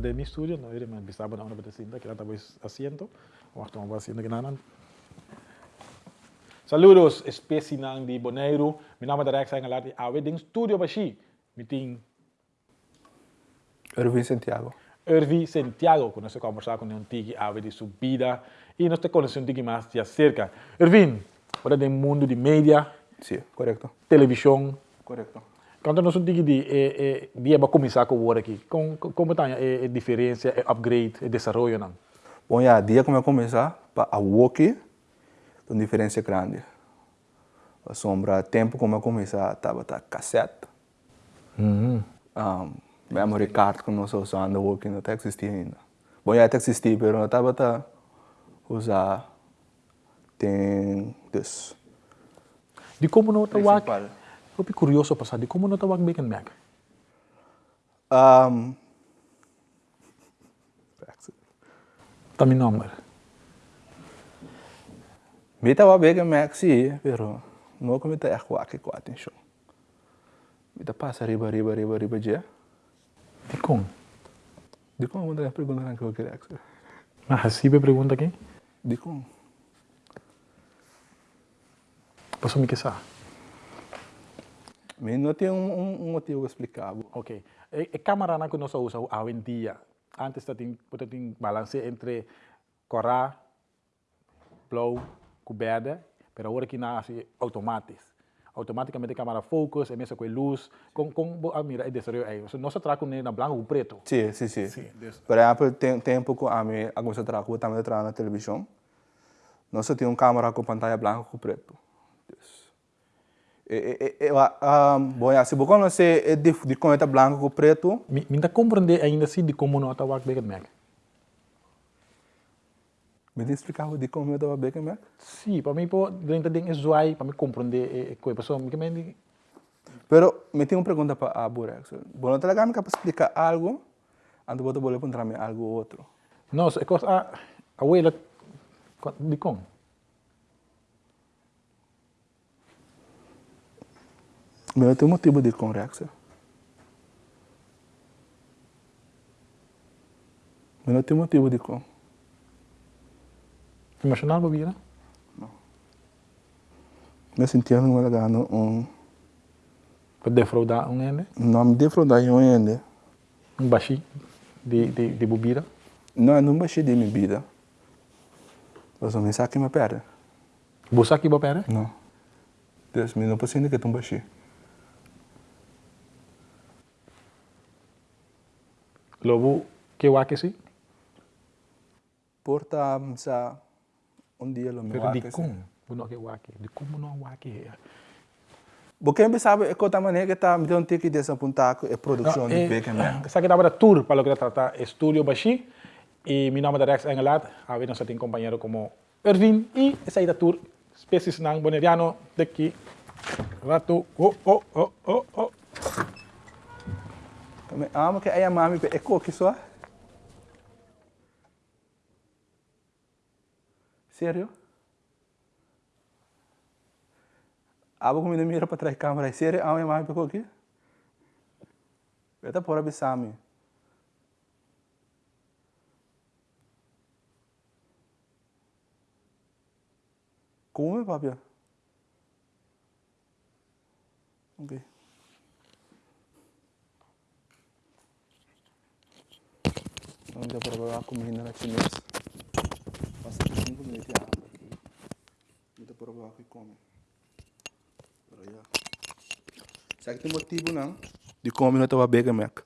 de mi estudio, no iré a empezar por una petecinda que la estáis haciendo, o estamos haciendo que nada. Saludos, especial de Boneiro. Mi nombre es Rex Angelar, y en estudio Bashi, mi team. Erwin Santiago. Ervi Santiago, con eso conversar con un tiki de su vida y nos te conoce un tiki más de cerca. Ervin, ahora del mundo de media. Sí, correcto. Televisión. Correcto. Conta-nos um pouquinho de eh, eh, dia para começar com o work aqui. Com, com, como está a, a diferença, a upgrade, a desenvolvimento? Não? Bom, já, dia como eu começar, para a walk, tem diferença grande. A sombra, tempo como eu começar, estava tá cassete. Uhum. Um, memory card que nós usando, o walk não existindo ainda. Bom, já está existindo, mas não estava tá usar. Tem, dus. De como não está o work? Principal. Eu fico curioso para saber de como não está o work Bacon Mac. Um, Está meu número. Me estava bem que Max sim, pero não como está é walk com atenção. Me tá passa riba, riba, riba, riba, dia. De como? De como você pergunta que eu queria? Mas assim a pergunta aqui. De como? Posso me queixar? Não tem um, um, um motivo explicável. Ok. A, a câmera não que nós usamos hoje em dia, antes tem ter balance entre corá, blow, coberta, mas agora que é automático. Automaticamente a câmera focus, é mesmo com a luz, com com a mira é desenvolveu aí. Nós trabalhamos na branco ou preto. Sim, sim, sim. Sim. Por exemplo, tem tempo que a mim, alguns trabalhos também trabalho na televisão. Nós temos um câmera com pantalla branca com preto. E, um, bom, se você conhece de, de como é branco com preto, Me, me dá compreender ainda assim de como não está o Bacon Mac. me tem explicado de como eu estava bem com Sim, para mim, dentro de zoai, para me compreender a coisa, me que Pero me tenho uma pergunta para a Burex. Bom, não legal para explicar algo, antes você pode encontrar algo outro. Não, é coisa a a abuela de como? Mas eu tenho um motivo de conversa. Mas não tenho motivo de com. Emocional, bobina? Me sentia numa legal um Para defraudar um ende, nome de fraudar eu ainda. um baixi de, de, de bobina. Não, não baixei de minha vida. Eu me saquei uma perna. Busa aqui, bopera? Não. Deus me não posso que tu baixei. Lobo, que wake si? Porta sa um dia lo me Pero di wake, como? sim. Buno que wake. Di como não wake? Porque me sabe é que eu também que tá me dando que desapontar é produção de bacon. né? Essa aqui estava da tour para lo que trata Estudio Bashi. E meu nome é Rex Engelat. A ver, nós temos companheiro como Ervin. E essa aí da tour, especies nang boneriano, daqui. Rato. Oh, oh, oh, oh, oh. Também amo que aí a mami é coque só. Sério? Abo comida mira para trás câmera. Sério? Amo a mami é coque? Beta por abisami. Come, papia. Ok. Vamos já provar a comida na chinesa. Passa 5 minutos água aqui. Vamos provar que come. Sabe que tem motivo não? De comer não estava bem, Mac.